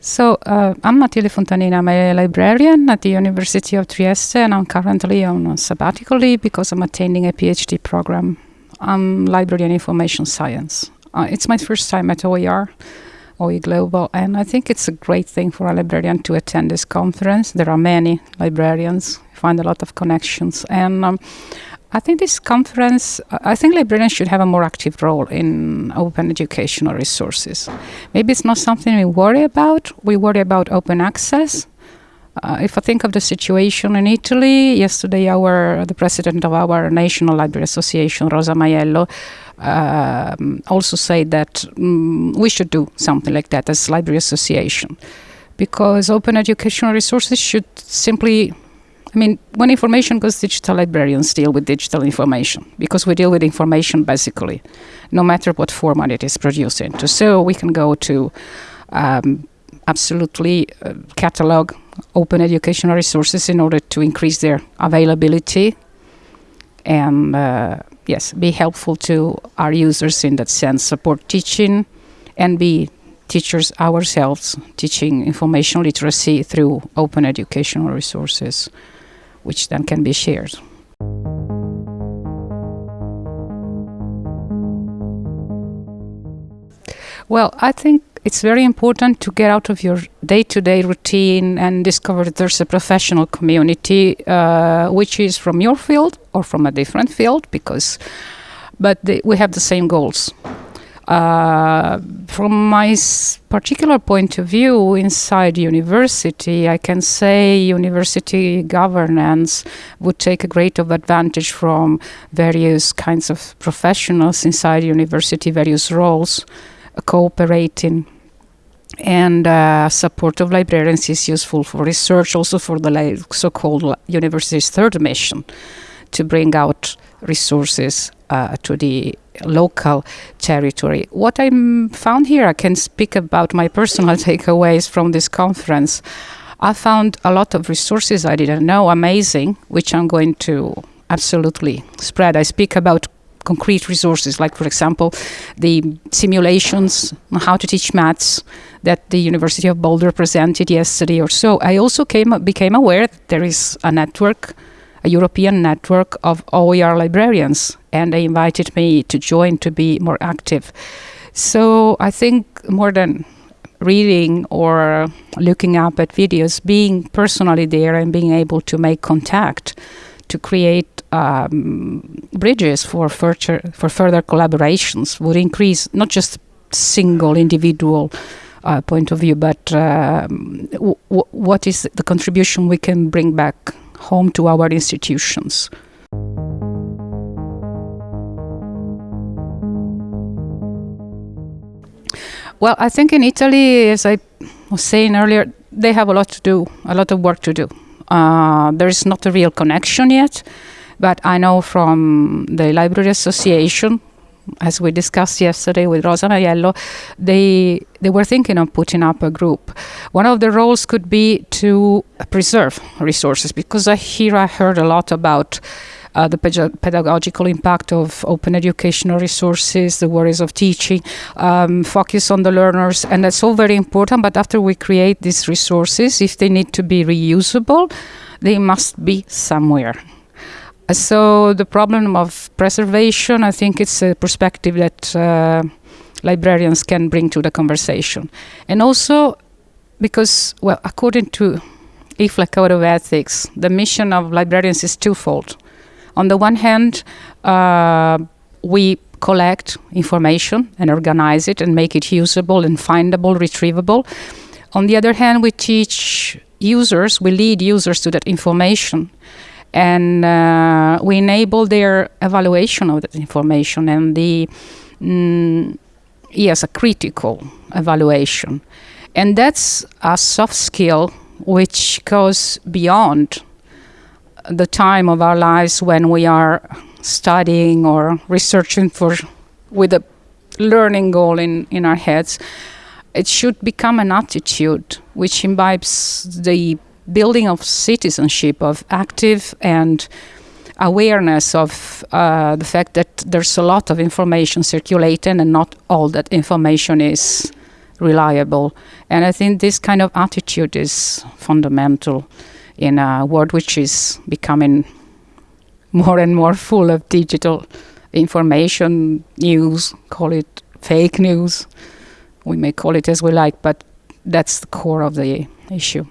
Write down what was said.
So uh, I'm Matilde Fontanini. I'm a librarian at the University of Trieste, and I'm currently on sabbatical leave because I'm attending a PhD program. I'm library and information science. Uh, it's my first time at OER, OE Global, and I think it's a great thing for a librarian to attend this conference. There are many librarians, find a lot of connections, and um, I think this conference, I think librarians should have a more active role in open educational resources. Maybe it's not something we worry about. We worry about open access. Uh, if I think of the situation in Italy, yesterday our the president of our National Library Association, Rosa Maiello, um, also said that um, we should do something like that as library association, because open educational resources should simply I mean, when information goes digital, librarians deal with digital information because we deal with information basically, no matter what format it is produced into. So we can go to um, absolutely uh, catalog open educational resources in order to increase their availability and, uh, yes, be helpful to our users in that sense, support teaching and be teachers ourselves teaching information literacy through open educational resources which then can be shared. Well, I think it's very important to get out of your day-to-day routine and discover that there's a professional community uh, which is from your field or from a different field because but we have the same goals uh, from my particular point of view inside university, I can say university governance would take a great of advantage from various kinds of professionals inside university, various roles, uh, cooperating and uh, support of librarians is useful for research, also for the so-called university's third mission, to bring out resources uh, to the local territory. What I found here, I can speak about my personal takeaways from this conference. I found a lot of resources I didn't know, amazing, which I'm going to absolutely spread. I speak about concrete resources, like, for example, the simulations on how to teach maths that the University of Boulder presented yesterday or so. I also came became aware that there is a network a European network of OER librarians, and they invited me to join to be more active. So I think more than reading or looking up at videos, being personally there and being able to make contact to create um, bridges for further for further collaborations would increase not just single individual uh, point of view, but um, what is the contribution we can bring back home to our institutions. Well, I think in Italy, as I was saying earlier, they have a lot to do, a lot of work to do. Uh, there is not a real connection yet, but I know from the Library Association as we discussed yesterday with Rosa Maiello, they they were thinking of putting up a group. One of the roles could be to preserve resources because I here I heard a lot about uh, the pedagogical impact of open educational resources, the worries of teaching, um, focus on the learners, and that's all very important. But after we create these resources, if they need to be reusable, they must be somewhere. So the problem of preservation, I think it's a perspective that uh, librarians can bring to the conversation. And also because, well, according to IFLA Code of Ethics, the mission of librarians is twofold. On the one hand, uh, we collect information and organize it and make it usable and findable, retrievable. On the other hand, we teach users, we lead users to that information and uh, we enable their evaluation of that information and the mm, yes a critical evaluation. And that's a soft skill which goes beyond the time of our lives when we are studying or researching for with a learning goal in, in our heads. It should become an attitude which imbibes the building of citizenship, of active and awareness of uh, the fact that there's a lot of information circulating and not all that information is reliable. And I think this kind of attitude is fundamental in a world which is becoming more and more full of digital information, news, call it fake news. We may call it as we like, but that's the core of the issue.